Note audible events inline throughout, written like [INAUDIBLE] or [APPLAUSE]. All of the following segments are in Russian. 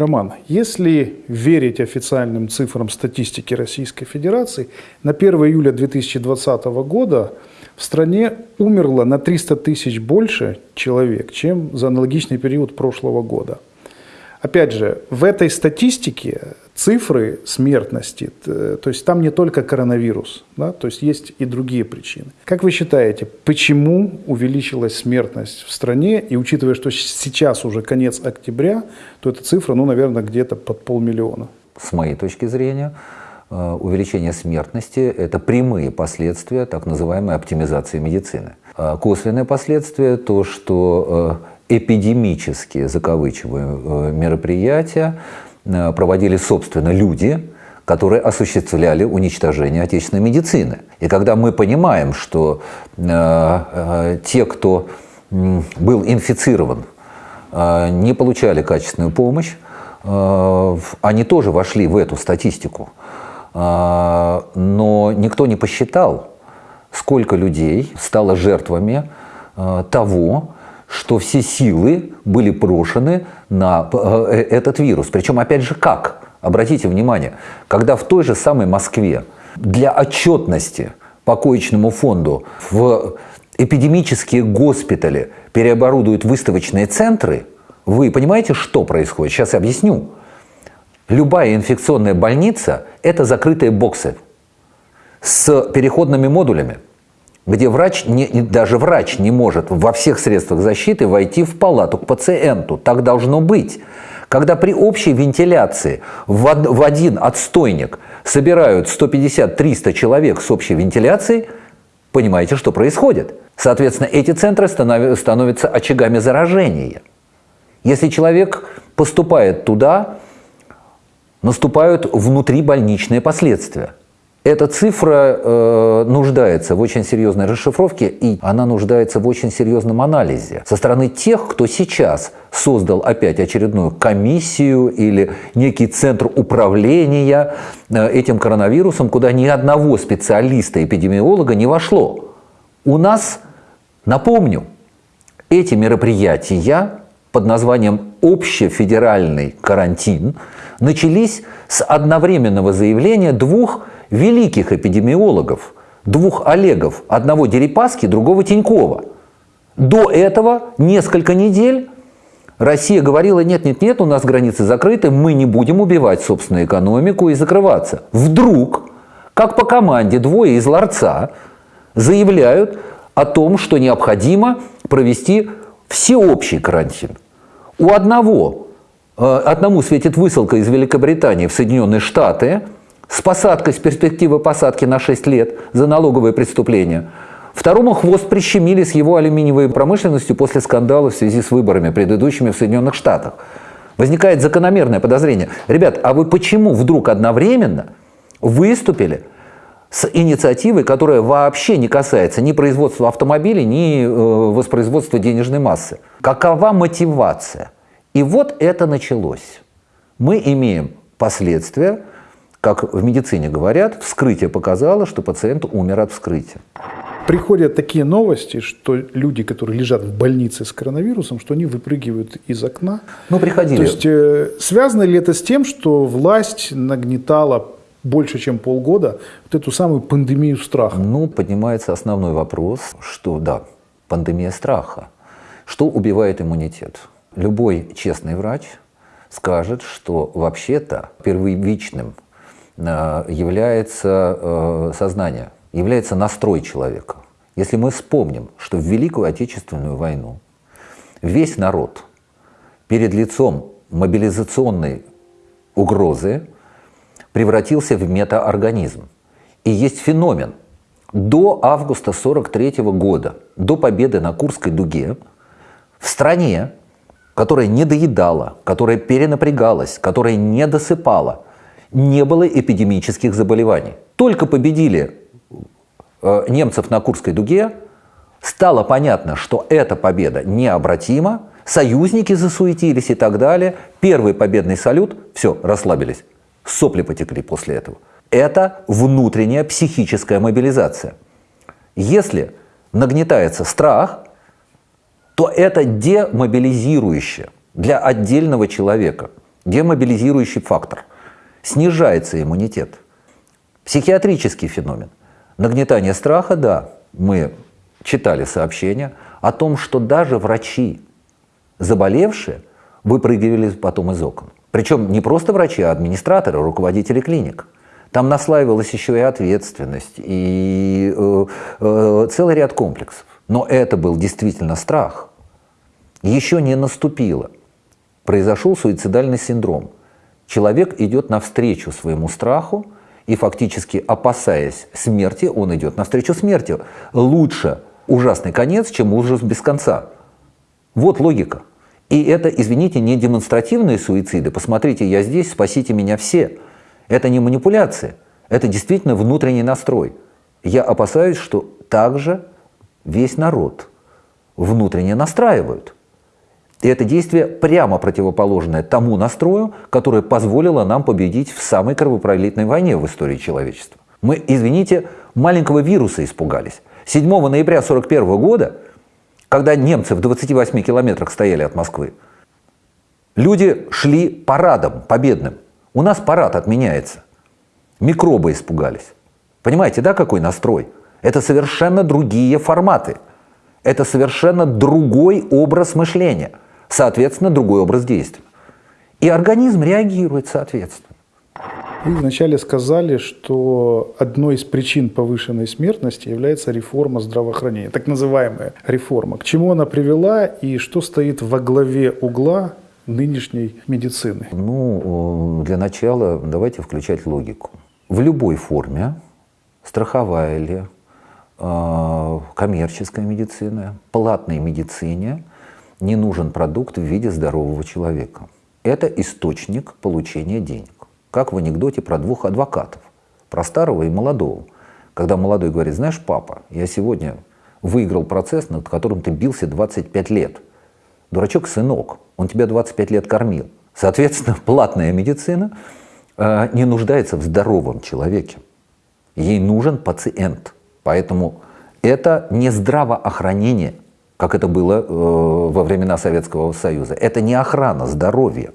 Роман, если верить официальным цифрам статистики Российской Федерации, на 1 июля 2020 года в стране умерло на 300 тысяч больше человек, чем за аналогичный период прошлого года. Опять же, в этой статистике цифры смертности, то есть там не только коронавирус, да, то есть есть и другие причины. Как вы считаете, почему увеличилась смертность в стране, и учитывая, что сейчас уже конец октября, то эта цифра, ну, наверное, где-то под полмиллиона? С моей точки зрения, э, увеличение смертности – это прямые последствия так называемой оптимизации медицины. А косвенное последствие – то, что э, эпидемические, мероприятия Э, проводили, собственно, люди, которые осуществляли уничтожение отечественной медицины. И когда мы понимаем, что э, э, те, кто э, был инфицирован, э, не получали качественную помощь, э, они тоже вошли в эту статистику. Э, но никто не посчитал, сколько людей стало жертвами э, того, что все силы были брошены на э, э, этот вирус. Причем, опять же, как? Обратите внимание, когда в той же самой Москве для отчетности по коечному фонду в эпидемические госпитали переоборудуют выставочные центры, вы понимаете, что происходит? Сейчас я объясню. Любая инфекционная больница – это закрытые боксы с переходными модулями – где врач, не, даже врач не может во всех средствах защиты войти в палату к пациенту. Так должно быть. Когда при общей вентиляции в, один отстойник собирают 150-300 человек с общей вентиляцией, понимаете, что происходит? Соответственно, эти центры становятся очагами заражения. Если человек поступает туда, наступают внутрибольничные последствия. Эта цифра э, нуждается в очень серьезной расшифровке, и она нуждается в очень серьезном анализе со стороны тех, кто сейчас создал опять очередную комиссию или некий центр управления э, этим коронавирусом, куда ни одного специалиста-эпидемиолога не вошло. У нас, напомню, эти мероприятия под названием «Общефедеральный карантин» начались с одновременного заявления двух великих эпидемиологов, двух Олегов, одного Дерипаски, другого Тинькова. До этого несколько недель Россия говорила, нет-нет-нет, у нас границы закрыты, мы не будем убивать собственную экономику и закрываться. Вдруг, как по команде, двое из ларца заявляют о том, что необходимо провести всеобщий карантин. У одного, э, одному светит высылка из Великобритании в Соединенные Штаты – с посадкой, с перспективы посадки на 6 лет за налоговые преступления. Второму хвост прищемили с его алюминиевой промышленностью после скандала в связи с выборами, предыдущими в Соединенных Штатах. Возникает закономерное подозрение. Ребят, а вы почему вдруг одновременно выступили с инициативой, которая вообще не касается ни производства автомобилей, ни э, воспроизводства денежной массы? Какова мотивация? И вот это началось. Мы имеем последствия как в медицине говорят, вскрытие показало, что пациент умер от вскрытия. Приходят такие новости, что люди, которые лежат в больнице с коронавирусом, что они выпрыгивают из окна. Ну, приходили. То есть, э, связано ли это с тем, что власть нагнетала больше, чем полгода вот эту самую пандемию страха? Ну, поднимается основной вопрос, что да, пандемия страха. Что убивает иммунитет? Любой честный врач скажет, что вообще-то первичным является э, сознание, является настрой человека. Если мы вспомним, что в Великую Отечественную войну весь народ перед лицом мобилизационной угрозы превратился в метаорганизм. И есть феномен. До августа 43 года, до победы на Курской дуге, в стране, которая не доедала, которая перенапрягалась, которая не досыпала – не было эпидемических заболеваний. Только победили э, немцев на Курской дуге, стало понятно, что эта победа необратима, союзники засуетились и так далее. Первый победный салют, все, расслабились. Сопли потекли после этого. Это внутренняя психическая мобилизация. Если нагнетается страх, то это демобилизирующее для отдельного человека – демобилизирующий фактор. Снижается иммунитет. Психиатрический феномен. Нагнетание страха, да, мы читали сообщения о том, что даже врачи, заболевшие, выпрыгивали потом из окон. Причем не просто врачи, а администраторы, руководители клиник. Там наслаивалась еще и ответственность, и э, э, целый ряд комплексов. Но это был действительно страх. Еще не наступило. Произошел суицидальный синдром. Человек идет навстречу своему страху, и фактически опасаясь смерти, он идет навстречу смерти. Лучше ужасный конец, чем ужас без конца. Вот логика. И это, извините, не демонстративные суициды. Посмотрите, я здесь, спасите меня все. Это не манипуляция. Это действительно внутренний настрой. Я опасаюсь, что также весь народ внутренне настраивают. И это действие прямо противоположное тому настрою, которое позволило нам победить в самой кровопролитной войне в истории человечества. Мы, извините, маленького вируса испугались. 7 ноября 1941 года, когда немцы в 28 километрах стояли от Москвы, люди шли парадом победным. У нас парад отменяется. Микробы испугались. Понимаете, да, какой настрой? Это совершенно другие форматы. Это совершенно другой образ мышления. Соответственно, другой образ действия. И организм реагирует соответственно. Вы вначале сказали, что одной из причин повышенной смертности является реформа здравоохранения, так называемая реформа. К чему она привела и что стоит во главе угла нынешней медицины? Ну, для начала давайте включать логику. В любой форме, страховая ли, а, коммерческая медицина, платной медицине не нужен продукт в виде здорового человека. Это источник получения денег. Как в анекдоте про двух адвокатов, про старого и молодого. Когда молодой говорит, знаешь, папа, я сегодня выиграл процесс, над которым ты бился 25 лет. Дурачок сынок, он тебя 25 лет кормил. Соответственно, [LAUGHS] платная медицина э, не нуждается в здоровом человеке. Ей нужен пациент. Поэтому это не здравоохранение, как это было э, во времена Советского Союза. Это не охрана здоровья.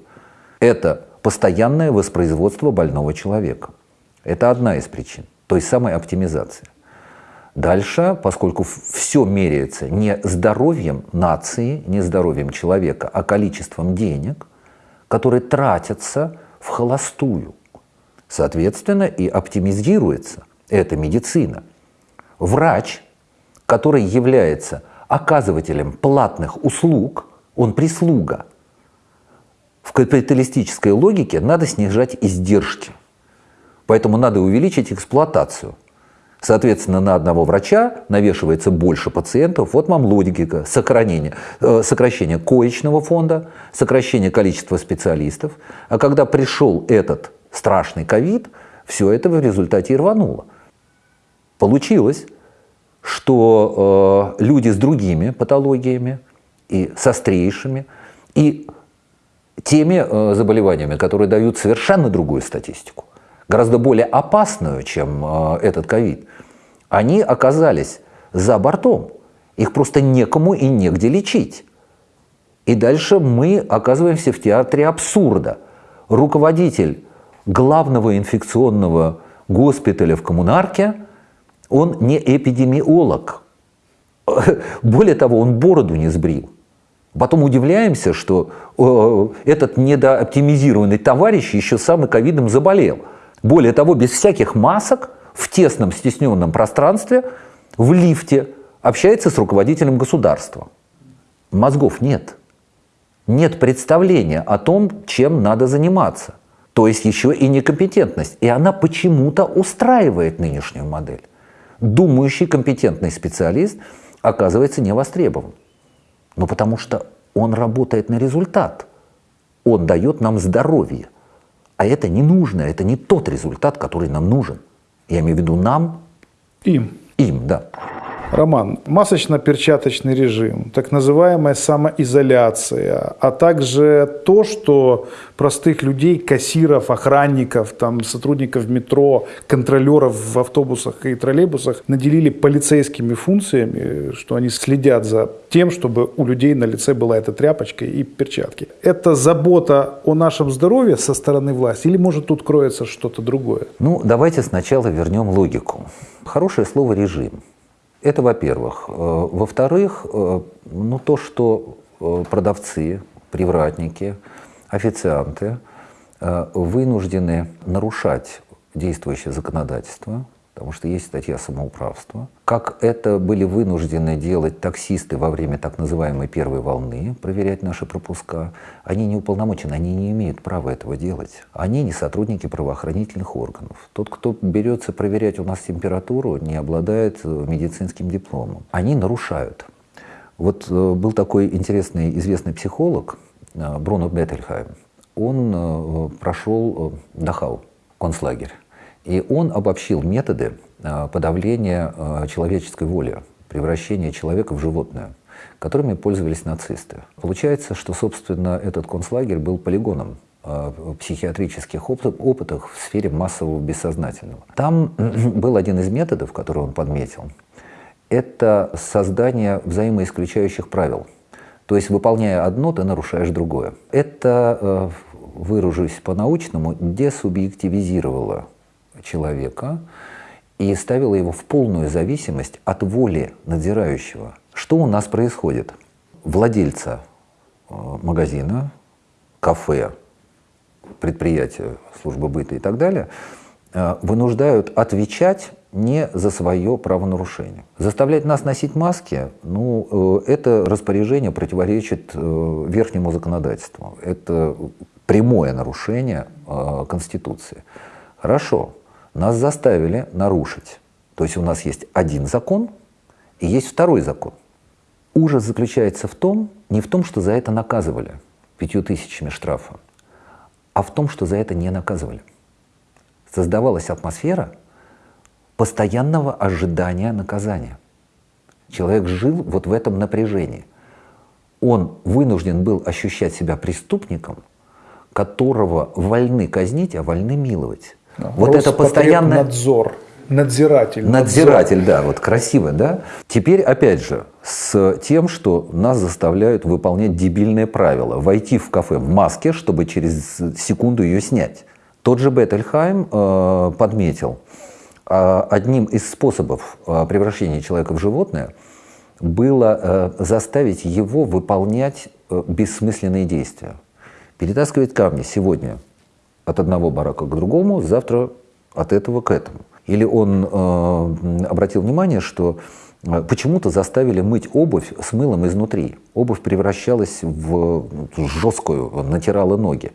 Это постоянное воспроизводство больного человека. Это одна из причин той самой оптимизации. Дальше, поскольку все меряется не здоровьем нации, не здоровьем человека, а количеством денег, которые тратятся в холостую, соответственно, и оптимизируется эта медицина. Врач, который является оказывателем платных услуг, он прислуга – в капиталистической логике надо снижать издержки. Поэтому надо увеличить эксплуатацию. Соответственно, на одного врача навешивается больше пациентов. Вот вам логика сохранения, э, сокращения коечного фонда, сокращение количества специалистов. А когда пришел этот страшный ковид, все это в результате и рвануло. Получилось, что э, люди с другими патологиями и с острейшими, и теми э, заболеваниями, которые дают совершенно другую статистику, гораздо более опасную, чем э, этот ковид, они оказались за бортом. Их просто некому и негде лечить. И дальше мы оказываемся в театре абсурда. Руководитель главного инфекционного госпиталя в коммунарке, он не эпидемиолог. [LAUGHS] Более того, он бороду не сбрил. Потом удивляемся, что э, этот недооптимизированный товарищ еще сам и ковидом заболел. Более того, без всяких масок, в тесном стесненном пространстве, в лифте общается с руководителем государства. Мозгов нет. Нет представления о том, чем надо заниматься. То есть еще и некомпетентность. И она почему-то устраивает нынешнюю модель. Думающий компетентный специалист оказывается не востребован. Ну, потому что он работает на результат. Он дает нам здоровье. А это не нужно, это не тот результат, который нам нужен. Я имею в виду нам. Им. Им, да. Роман, масочно-перчаточный режим, так называемая самоизоляция, а также то, что простых людей, кассиров, охранников, там, сотрудников метро, контролеров в автобусах и троллейбусах наделили полицейскими функциями, что они следят за тем, чтобы у людей на лице была эта тряпочка и перчатки. Это забота о нашем здоровье со стороны власти или может тут кроется что-то другое? Ну, давайте сначала вернем логику. Хорошее слово «режим». Это во-первых. Э, во-вторых, э, ну, то, что э, продавцы, привратники, официанты вынуждены нарушать действующее законодательство, потому что есть статья самоуправства. Как это были вынуждены делать таксисты во время так называемой первой волны, проверять наши пропуска, они не уполномочены, они не имеют права этого делать. Они не сотрудники правоохранительных органов. Тот, кто берется проверять у нас температуру, не обладает э, медицинским дипломом. Они нарушают. Вот э, был такой интересный известный психолог э, Бруно Беттельхайм. Он прошел Дахау, концлагерь. И он обобщил методы а, подавления а, человеческой воли, превращения человека в животное, которыми пользовались нацисты. Получается, что, собственно, этот концлагерь был полигоном а, психиатрических опытах в сфере массового бессознательного. Там [CLEARS THROAT] был один из методов, который он подметил, это создание взаимоисключающих правил. То есть, выполняя одно, ты нарушаешь другое. Это, выражусь по-научному, десубъективизировало человека и ставила его в полную зависимость от воли надзирающего. Что у нас происходит? Владельца э, магазина, кафе, предприятия, службы быта и так далее э, вынуждают отвечать не за свое правонарушение. Заставлять нас носить маски, ну, э, это распоряжение противоречит верхнему законодательству. Это прямое нарушение Конституции. Хорошо, нас заставили нарушить. То есть у нас есть один закон и есть второй закон. Ужас заключается в том, не в том, что за это наказывали пятью тысячами штрафа, а в том, что за это не наказывали. Создавалась атмосфера постоянного ожидания наказания. Человек жил вот в этом напряжении. Он вынужден был ощущать себя преступником, которого вольны казнить, а вольны миловать. Вот это постоянно... Надзор. Надзиратель. Надзиратель, надзор. да, вот красиво, да. Теперь, опять же, с тем, что нас заставляют выполнять дебильные правила. Войти в кафе в маске, чтобы через секунду ее снять. Тот же Беттельхайм э, подметил, э, одним из способов э, превращения человека в животное было э, заставить его выполнять э, бессмысленные действия. Перетаскивать камни сегодня от одного барака к другому, завтра от этого к этому. Или он э, обратил внимание, что э, почему-то заставили мыть обувь с мылом изнутри. Обувь превращалась в жесткую, натирала ноги.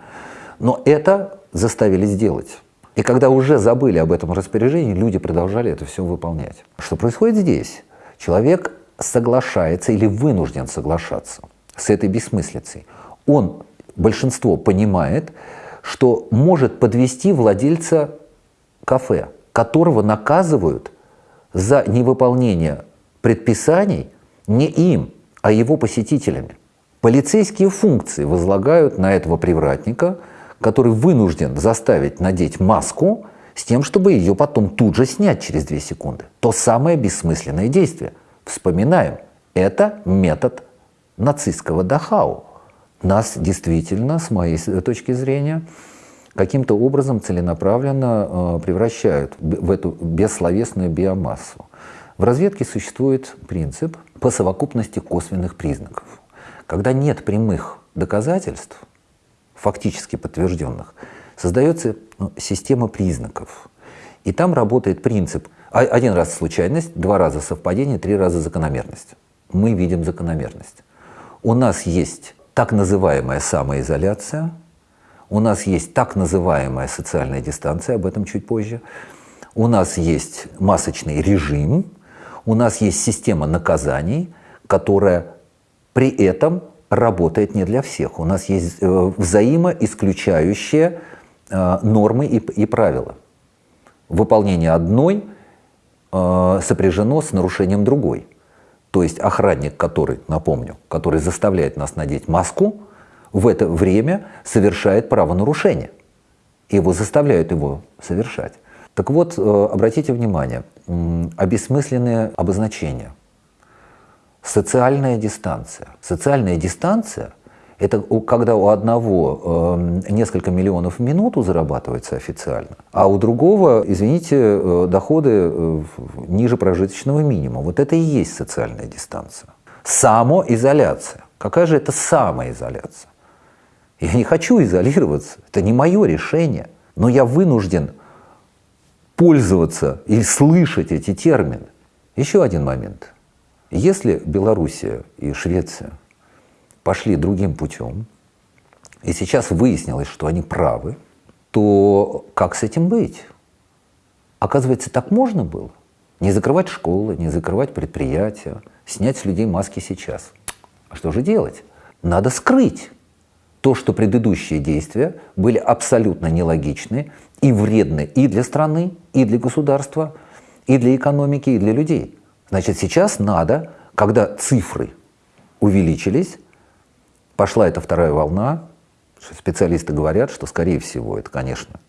Но это заставили сделать. И когда уже забыли об этом распоряжении, люди продолжали это все выполнять. Что происходит здесь? Человек соглашается или вынужден соглашаться с этой бессмыслицей. Он, большинство понимает, что может подвести владельца кафе, которого наказывают за невыполнение предписаний не им, а его посетителями. Полицейские функции возлагают на этого привратника, который вынужден заставить надеть маску с тем, чтобы ее потом тут же снять через 2 секунды. То самое бессмысленное действие. Вспоминаем, это метод нацистского Дахау нас действительно, с моей точки зрения, каким-то образом целенаправленно э, превращают в эту бессловесную биомассу. В разведке существует принцип по совокупности косвенных признаков. Когда нет прямых доказательств, фактически подтвержденных, создается ну, система признаков. И там работает принцип один раз случайность, два раза совпадение, три раза закономерность. Мы видим закономерность. У нас есть так называемая самоизоляция, у нас есть так называемая социальная дистанция, об этом чуть позже, у нас есть масочный режим, у нас есть система наказаний, которая при этом работает не для всех. У нас есть э, взаимоисключающие э, нормы и, и правила. Выполнение одной э, сопряжено с нарушением другой. То есть охранник, который, напомню, который заставляет нас надеть маску, в это время совершает правонарушение. Его заставляют его совершать. Так вот, э, обратите внимание, обесмысленное обозначение. Социальная дистанция. Социальная дистанция – это когда у одного э, несколько миллионов в минуту зарабатывается официально, а у другого, извините, э, доходы ниже прожиточного минимума. Вот это и есть социальная дистанция. Самоизоляция. Какая же это самоизоляция? Я не хочу изолироваться, это не мое решение, но я вынужден пользоваться и слышать эти термины. Еще один момент. Если Белоруссия и Швеция пошли другим путем, и сейчас выяснилось, что они правы, то как с этим быть? Оказывается, так можно было. Не закрывать школы, не закрывать предприятия, снять с людей маски сейчас. А что же делать? Надо скрыть то, что предыдущие действия были абсолютно нелогичны и вредны и для страны, и для государства, и для экономики, и для людей. Значит, сейчас надо, когда цифры увеличились, пошла эта вторая волна, специалисты говорят, что, скорее всего, это, конечно,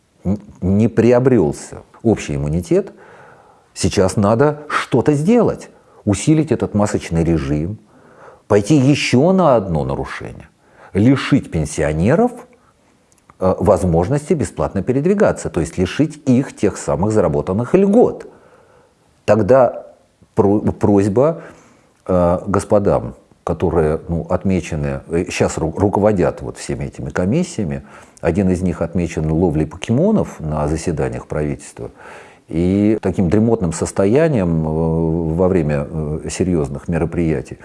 не приобрелся общий иммунитет, сейчас надо что-то сделать, усилить этот масочный режим, пойти еще на одно нарушение лишить пенсионеров э, возможности бесплатно передвигаться, то есть лишить их тех самых заработанных льгот. Тогда просьба э, господам, которые ну, отмечены, сейчас э, руководят вот всеми этими комиссиями, один из них отмечен ловлей покемонов на заседаниях правительства, и таким дремотным состоянием во время серьезных мероприятий.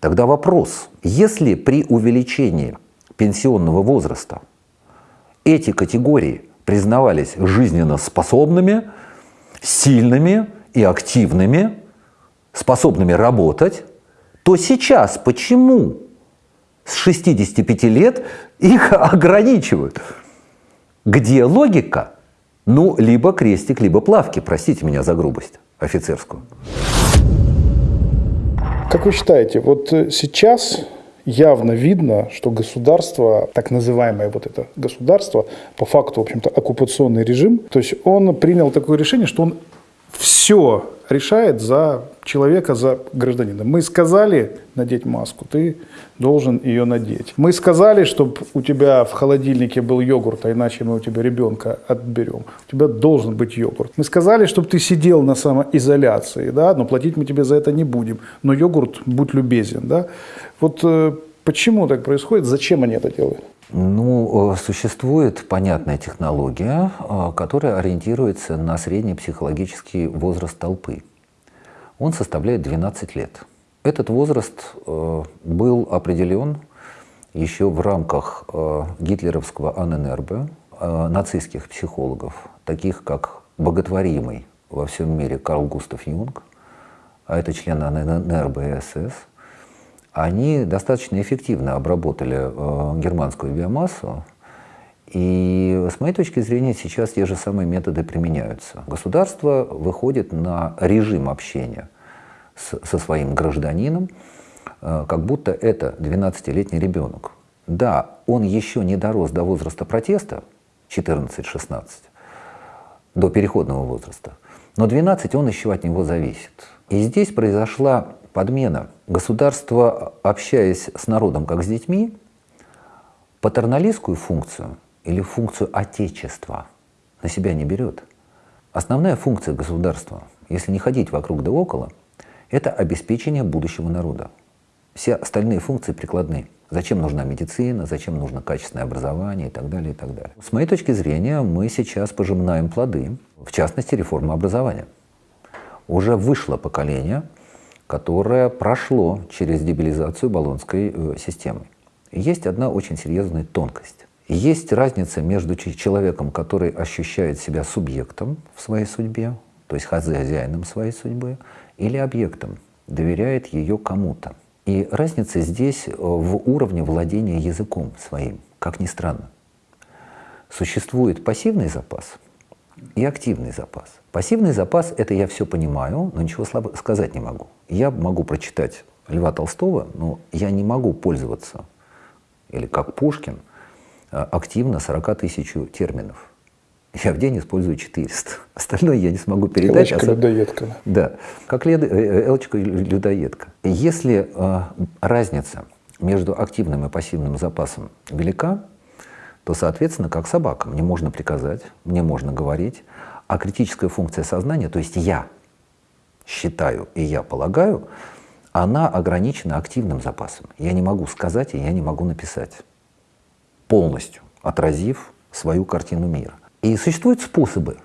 Тогда вопрос, если при увеличении пенсионного возраста эти категории признавались жизненно способными, сильными и активными, способными работать, то сейчас почему с 65 лет их [LAUGHS] ограничивают? Где логика? Ну, либо крестик, либо плавки, простите меня за грубость офицерскую. Как вы считаете, вот э, сейчас явно видно, что государство, так называемое вот это государство, по факту, в общем-то, оккупационный режим, то есть он принял такое решение, что он все решает за человека, за гражданина. Мы сказали надеть маску, ты должен ее надеть. Мы сказали, чтобы у тебя в холодильнике был йогурт, а иначе мы у тебя ребенка отберем. У тебя должен быть йогурт. Мы сказали, чтобы ты сидел на самоизоляции, да, но платить мы тебе за это не будем. Но йогурт, будь любезен. Да. Вот э, почему так происходит, зачем они это делают? Ну, э, существует понятная технология, э, которая ориентируется на средний психологический возраст толпы. Он составляет 12 лет. Этот возраст э, был определен еще в рамках гитлеровского АННРБ, нацистских психологов, таких как боготворимый во всем мире Карл Густав Юнг, а это член АННРБ и СС – они достаточно эффективно обработали э, германскую биомассу, и с моей точки зрения сейчас те же самые методы применяются. Государство выходит на режим общения с, со своим гражданином, э, как будто это 12-летний ребенок. Да, он еще не дорос до возраста протеста, 14-16, до переходного возраста, но 12 он еще от него зависит. И здесь произошла подмена. Государство, общаясь с народом как с детьми, патерналистскую функцию или функцию отечества на себя не берет. Основная функция государства, если не ходить вокруг да около, это обеспечение будущего народа. Все остальные функции прикладны. Зачем нужна медицина, зачем нужно качественное образование и так далее, и так далее. С моей точки зрения, мы сейчас пожимаем плоды, в частности, реформы образования. Уже вышло поколение, которое прошло через дебилизацию баллонской э, системы. Есть одна очень серьезная тонкость. Есть разница между человеком, который ощущает себя субъектом в своей судьбе, то есть хозяином своей судьбы, или объектом, доверяет ее кому-то. И разница здесь э, в уровне владения языком своим, как ни странно. Существует пассивный запас и активный запас. Пассивный запас – это я все понимаю, но ничего слабо сказать не могу. Я могу прочитать Льва Толстого, но я не могу пользоваться, или как Пушкин, а, активно 40 тысяч терминов. Я в день использую 400. [LAUGHS] Остальное я не смогу передать. Элочка-людоедка. Да, как лед... Э, э, элочка-людоедка. Если э, разница между активным и пассивным запасом велика, то, соответственно, как собака, мне можно приказать, мне можно говорить, а критическая функция сознания, то есть я считаю и я полагаю, она ограничена активным запасом. Я не могу сказать и я не могу написать, полностью отразив свою картину мира. И существуют способы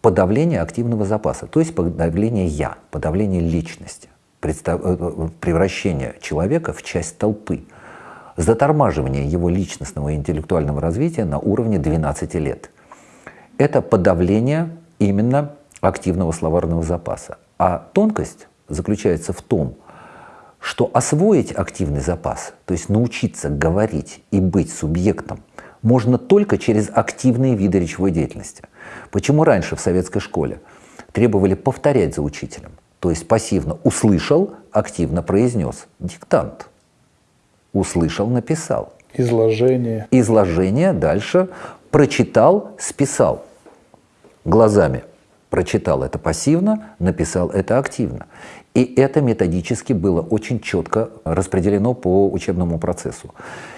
подавления активного запаса, то есть подавления «я», подавления личности, э, э, превращения человека в часть толпы, затормаживание его личностного и интеллектуального развития на уровне 12 лет. Это подавление именно активного словарного запаса. А тонкость заключается в том, что освоить активный запас, то есть научиться говорить и быть субъектом, можно только через активные виды речевой деятельности. Почему раньше в советской школе требовали повторять за учителем? То есть пассивно услышал, активно произнес. Диктант. Услышал, написал. Изложение. Изложение дальше прочитал, списал. Глазами прочитал это пассивно, написал это активно. И это методически было очень четко распределено по учебному процессу.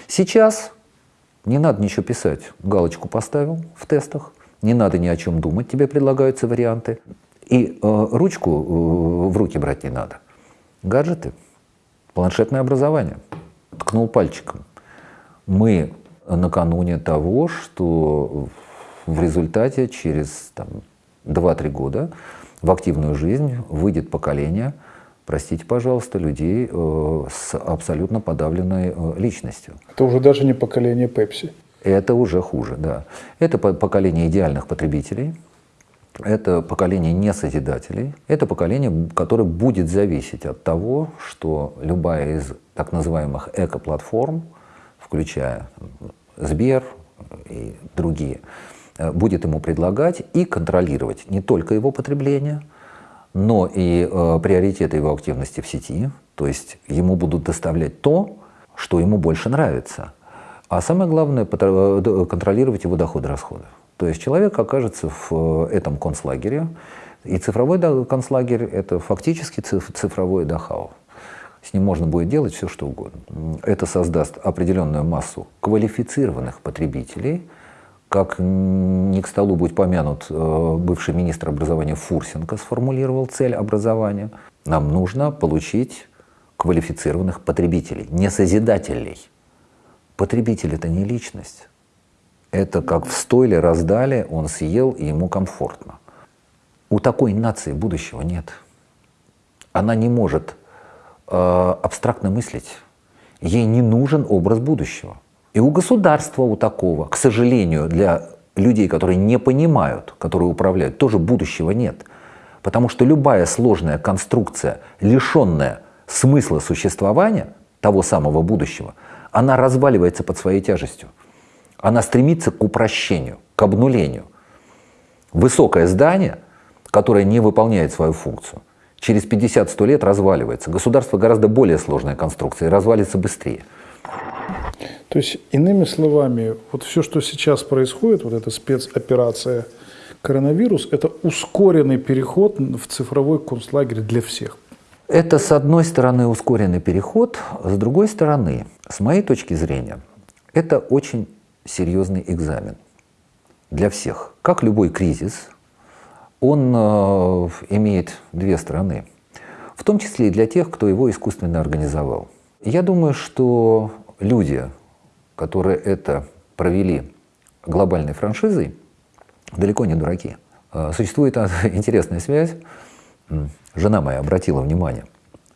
Сейчас не надо ничего писать. Галочку поставил в тестах. Не надо ни о чем думать, тебе предлагаются варианты. И э, ручку э, в руки брать не надо. Гаджеты, планшетное образование. Ткнул пальчиком. Мы накануне того, что в результате через там, 2-3 года в активную жизнь выйдет поколение – простите, пожалуйста, людей э, с абсолютно подавленной э, личностью. Это уже даже не поколение Пепси. Это уже хуже, да. Это поколение идеальных потребителей, это поколение несозидателей, это поколение, которое будет зависеть от того, что любая из так называемых эко-платформ, включая Сбер и другие, будет ему предлагать и контролировать не только его потребление – но и э, приоритеты его активности в сети, то есть ему будут доставлять то, что ему больше нравится. А самое главное э, – контролировать его доходы-расходы. То есть человек окажется в э, этом концлагере, и цифровой концлагерь – это фактически цифровой Дахау. С ним можно будет делать все, что угодно. Это создаст определенную массу квалифицированных потребителей – как не к столу будет помянут э, бывший министр образования Фурсенко сформулировал цель образования. Нам нужно получить квалифицированных потребителей, не созидателей. Потребитель – это не личность. Это как в стойле раздали, он съел, и ему комфортно. У такой нации будущего нет. Она не может э, абстрактно мыслить. Ей не нужен образ будущего. И у государства у такого, к сожалению, для людей, которые не понимают, которые управляют, тоже будущего нет. Потому что любая сложная конструкция, лишенная смысла существования, того самого будущего, она разваливается под своей тяжестью. Она стремится к упрощению, к обнулению. Высокое здание, которое не выполняет свою функцию, через 50-100 лет разваливается. Государство гораздо более сложная конструкция и развалится быстрее. То есть, иными словами, вот все, что сейчас происходит, вот эта спецоперация коронавирус, это ускоренный переход в цифровой концлагерь для всех. Это, с одной стороны, ускоренный переход, с другой стороны, с моей точки зрения, это очень серьезный экзамен для всех. Как любой кризис, он э, имеет две стороны, в том числе и для тех, кто его искусственно организовал. Я думаю, что люди, которые это провели глобальной франшизой, далеко не дураки. А, существует [LAUGHS] интересная связь. Жена моя обратила внимание,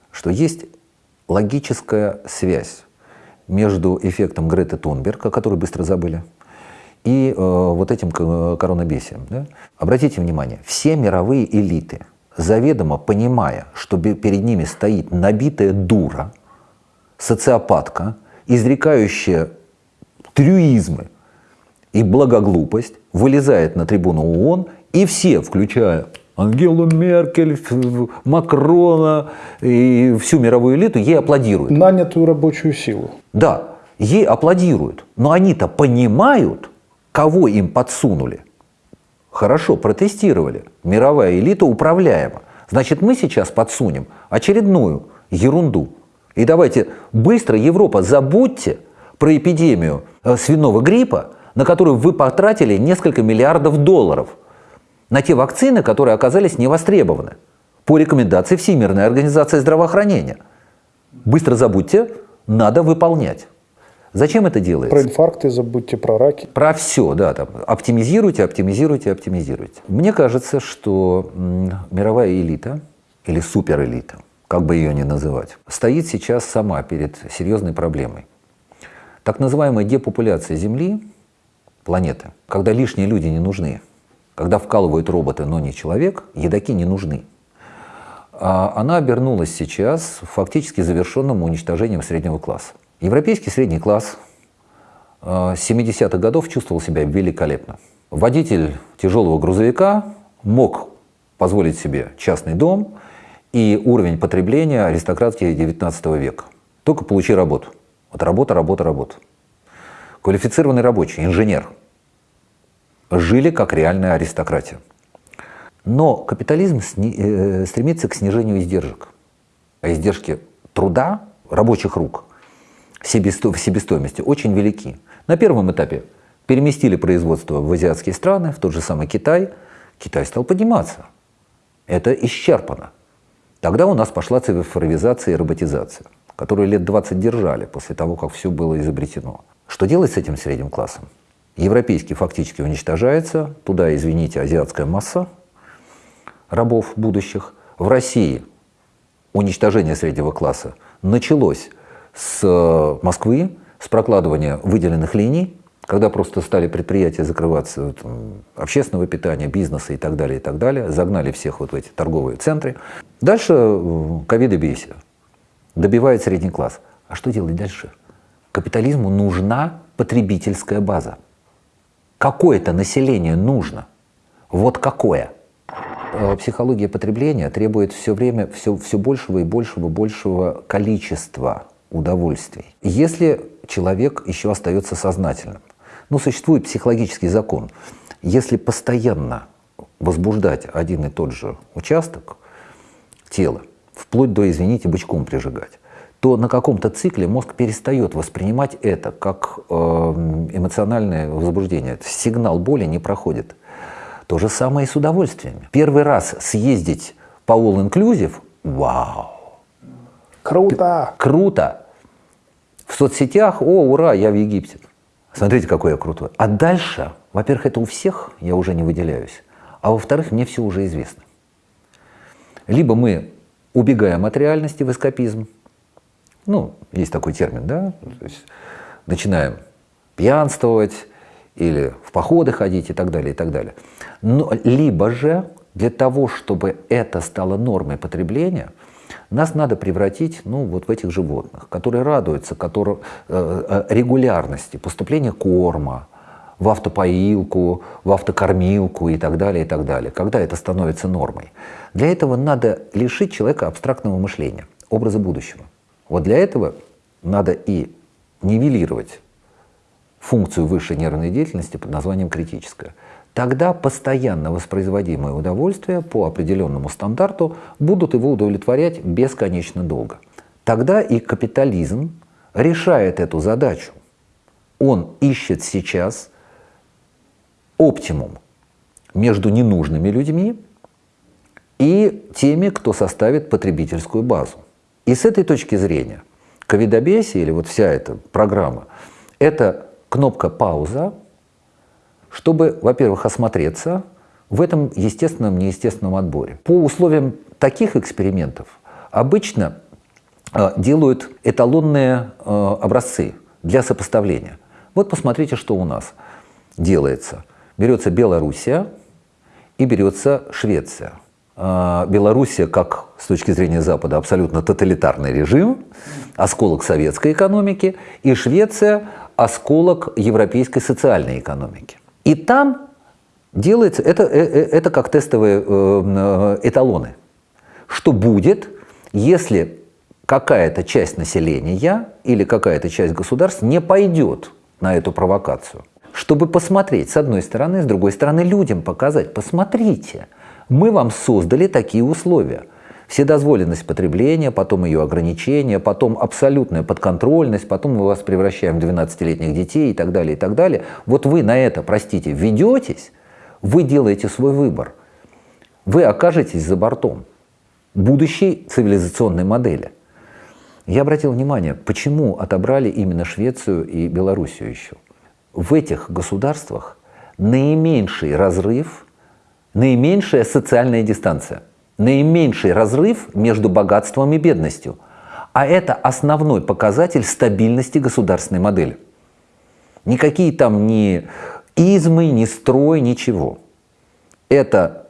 что есть логическая связь между эффектом Греты Тунберг, о которой быстро забыли, и э, вот этим коронабесием. Да? Обратите внимание, все мировые элиты, заведомо понимая, что перед ними стоит набитая дура, социопатка, изрекающая трюизмы и благоглупость, вылезает на трибуну ООН И все, включая Ангелу Меркель, Макрона и всю мировую элиту, ей аплодируют. Нанятую рабочую силу. Да, ей аплодируют. Но они-то понимают, кого им подсунули. Хорошо, протестировали. Мировая элита управляема. Значит, мы сейчас подсунем очередную ерунду. И давайте быстро, Европа, забудьте про эпидемию свиного гриппа, на которую вы потратили несколько миллиардов долларов – на те вакцины, которые оказались невостребованы по рекомендации Всемирной организации здравоохранения. Быстро забудьте, надо выполнять. Зачем это делается? Про инфаркты забудьте, про раки. Про все, да. Там, оптимизируйте, оптимизируйте, оптимизируйте. Мне кажется, что мировая элита или суперэлита, как бы ее ни называть, стоит сейчас сама перед серьезной проблемой. Так называемая депопуляция Земли, планеты, когда лишние люди не нужны, когда вкалывают роботы, но не человек, едоки не нужны. А она обернулась сейчас фактически завершенным уничтожением среднего класса. Европейский средний класс а, с 70-х годов чувствовал себя великолепно. Водитель тяжелого грузовика мог позволить себе частный дом и уровень потребления аристократии 19 века. Только получи работу. Вот работа, работа, работа. Квалифицированный рабочий, инженер – жили как реальная аристократия. Но капитализм э, стремится к снижению издержек. А издержки труда, рабочих рук, в себестоимости очень велики. На первом этапе переместили производство в азиатские страны, в тот же самый Китай. Китай стал подниматься. Это исчерпано. Тогда у нас пошла цифровизация и роботизация, которую лет 20 держали после того, как все было изобретено. Что делать с этим средним классом? Европейский фактически уничтожается, туда, извините, азиатская масса рабов будущих. В России уничтожение среднего класса началось с э, Москвы, с прокладывания выделенных линий, когда просто стали предприятия закрываться там, общественного питания, бизнеса и так далее, и так далее, загнали всех вот в эти торговые центры. Дальше э, ковид и бейся. Добивает средний класс. А что делать дальше? Капитализму нужна потребительская база. Какое-то население нужно. Вот какое. Э, психология потребления требует все время все, все большего и большего, большего количества удовольствий. Если человек еще остается сознательным, ну, существует психологический закон. Если постоянно возбуждать один и тот же участок тела, вплоть до, извините, бычком прижигать, то на каком-то цикле мозг перестает воспринимать это как э, эмоциональное возбуждение. Сигнал боли не проходит. То же самое и с удовольствиями. Первый раз съездить по All Inclusive – вау! Круто! Круто! В соцсетях – о, ура, я в Египте. Смотрите, какой я крутой. А дальше, во-первых, это у всех, я уже не выделяюсь. А во-вторых, мне все уже известно. Либо мы убегаем от реальности в эскапизм, ну, есть такой термин, да, то есть начинаем пьянствовать или в походы ходить и так далее, и так далее. Но, либо же для того, чтобы это стало нормой потребления, нас надо превратить ну, вот в этих животных, которые радуются которые, э, э, регулярности поступления корма, в автопоилку, в автокормилку и так далее, и так далее, когда это становится нормой. Для этого надо лишить человека абстрактного мышления, образа будущего. Вот для этого надо и нивелировать функцию высшей нервной деятельности под названием критическая. Тогда постоянно воспроизводимые удовольствия по определенному стандарту будут его удовлетворять бесконечно долго. Тогда и капитализм решает эту задачу. Он ищет сейчас оптимум между ненужными людьми и теми, кто составит потребительскую базу. И с этой точки зрения ковидобесие или вот вся эта программа – это кнопка «пауза», чтобы, во-первых, осмотреться в этом естественном, неестественном отборе. По условиям таких экспериментов обычно э, делают эталонные э, образцы для сопоставления. Вот посмотрите, что у нас делается. Берется Белоруссия и берется Швеция – а, Белоруссия, как с точки зрения Запада, абсолютно тоталитарный режим, осколок советской экономики, и Швеция – осколок европейской социальной экономики. И там делается, это, э, э, это как тестовые э, эталоны. Что будет, если какая-то часть населения или какая-то часть государств не пойдет на эту провокацию? Чтобы посмотреть, с одной стороны, с другой стороны, людям показать, посмотрите, мы вам создали такие условия – Вседозволенность потребления, потом ее ограничение, потом абсолютная подконтрольность, потом мы вас превращаем в 12-летних детей и так далее, и так далее. Вот вы на это, простите, ведетесь, вы делаете свой выбор. Вы окажетесь за бортом будущей цивилизационной модели. Я обратил внимание, почему отобрали именно Швецию и Белоруссию еще. В этих государствах наименьший разрыв, наименьшая социальная дистанция – наименьший разрыв между богатством и бедностью. А это основной показатель стабильности государственной модели. Никакие там ни измы, ни строй, ничего. Это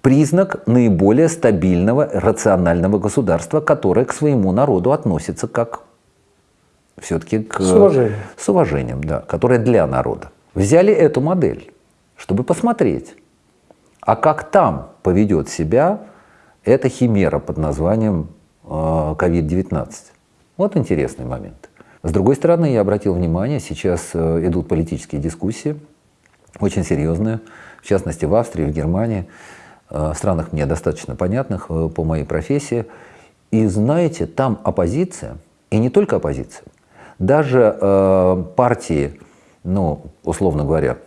признак наиболее стабильного, рационального государства, которое к своему народу относится как все-таки к... С уважением. С уважением, да, которое для народа. Взяли эту модель, чтобы посмотреть, а как там поведет себя эта химера под названием COVID-19? Э, вот интересный момент. С другой стороны, я обратил внимание, сейчас э, идут политические дискуссии, очень серьезные, в частности в Австрии, в Германии, э, в странах мне достаточно понятных по моей профессии. И знаете, там оппозиция, и не только оппозиция, даже э, партии, ну, условно говоря,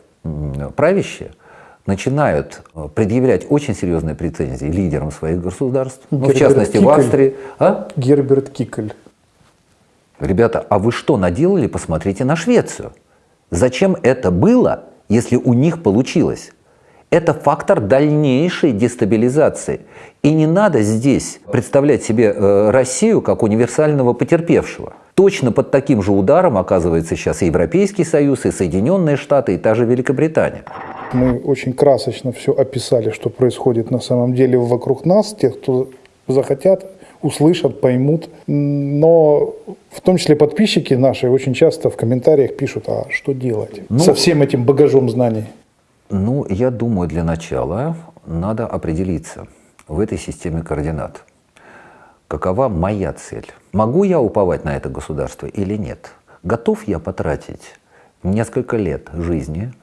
правящие, начинают э, предъявлять очень серьезные претензии лидерам своих государств, ну, в частности Кикель. в Австрии. А? Герберт Кикель. Ребята, а вы что наделали? Посмотрите на Швецию. Зачем это было, если у них получилось? Это фактор дальнейшей дестабилизации. И не надо здесь представлять себе э, Россию как универсального потерпевшего. Точно под таким же ударом оказывается сейчас и Европейский Союз, и Соединенные Штаты, и та же Великобритания. Мы очень красочно все описали, что происходит на самом деле вокруг нас, тех, кто захотят, услышат, поймут. Но в том числе подписчики наши очень часто в комментариях пишут, а что делать ну, со всем этим багажом знаний? Ну, я думаю, для начала надо определиться в этой системе координат. Какова моя цель? Могу я уповать на это государство или нет? Готов я потратить несколько лет жизни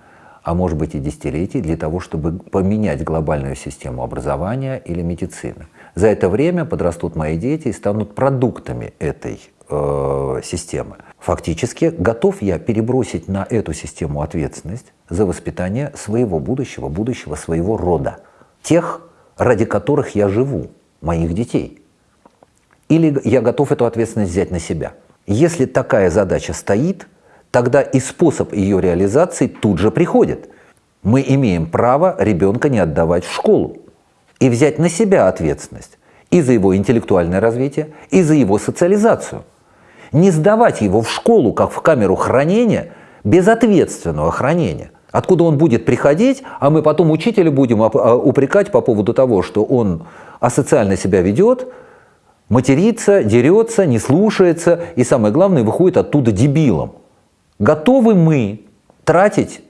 а может быть и десятилетий, для того, чтобы поменять глобальную систему образования или медицины. За это время подрастут мои дети и станут продуктами этой э, системы. Фактически, готов я перебросить на эту систему ответственность за воспитание своего будущего, будущего своего рода, тех, ради которых я живу, моих детей. Или я готов эту ответственность взять на себя. Если такая задача стоит – тогда и способ ее реализации тут же приходит. Мы имеем право ребенка не отдавать в школу и взять на себя ответственность и за его интеллектуальное развитие, и за его социализацию. Не сдавать его в школу, как в камеру хранения, без ответственного хранения. Откуда он будет приходить, а мы потом учителя будем а, упрекать по поводу того, что он асоциально себя ведет, матерится, дерется, не слушается и, самое главное, выходит оттуда дебилом. Готовы мы тратить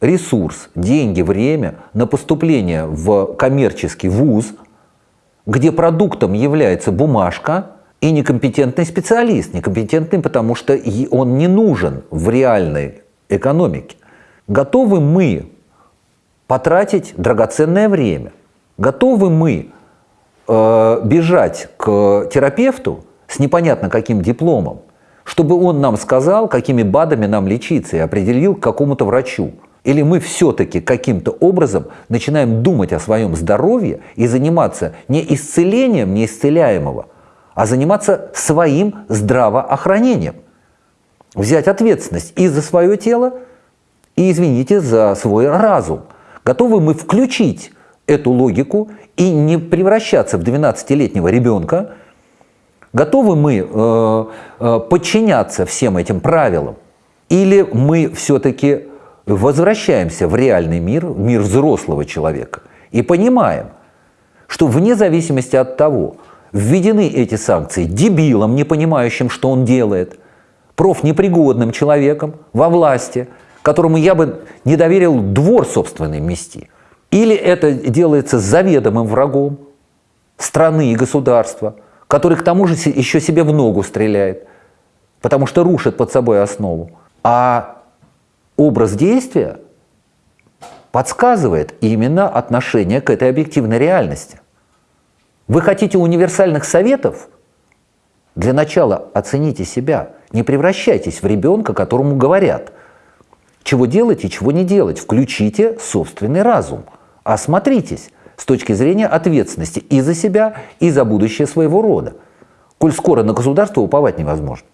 ресурс, деньги, время на поступление в коммерческий вуз, где продуктом является бумажка и некомпетентный специалист. Некомпетентный, потому что он не нужен в реальной экономике. Готовы мы потратить драгоценное время? Готовы мы э, бежать к терапевту с непонятно каким дипломом, чтобы он нам сказал, какими БАДами нам лечиться и определил к какому-то врачу. Или мы все-таки каким-то образом начинаем думать о своем здоровье и заниматься не исцелением неисцеляемого, а заниматься своим здравоохранением. Взять ответственность и за свое тело, и, извините, за свой разум. Готовы мы включить эту логику и не превращаться в 12-летнего ребенка, Готовы мы э, э, подчиняться всем этим правилам? Или мы все-таки возвращаемся в реальный мир, в мир взрослого человека, и понимаем, что вне зависимости от того, введены эти санкции дебилом, не понимающим, что он делает, профнепригодным человеком во власти, которому я бы не доверил двор собственный мести. Или это делается заведомым врагом страны и государства, который к тому же еще себе в ногу стреляет, потому что рушит под собой основу. А образ действия подсказывает именно отношение к этой объективной реальности. Вы хотите универсальных советов? Для начала оцените себя. Не превращайтесь в ребенка, которому говорят, чего делать и чего не делать. Включите собственный разум. Осмотритесь с точки зрения ответственности и за себя, и за будущее своего рода. Коль скоро на государство уповать невозможно.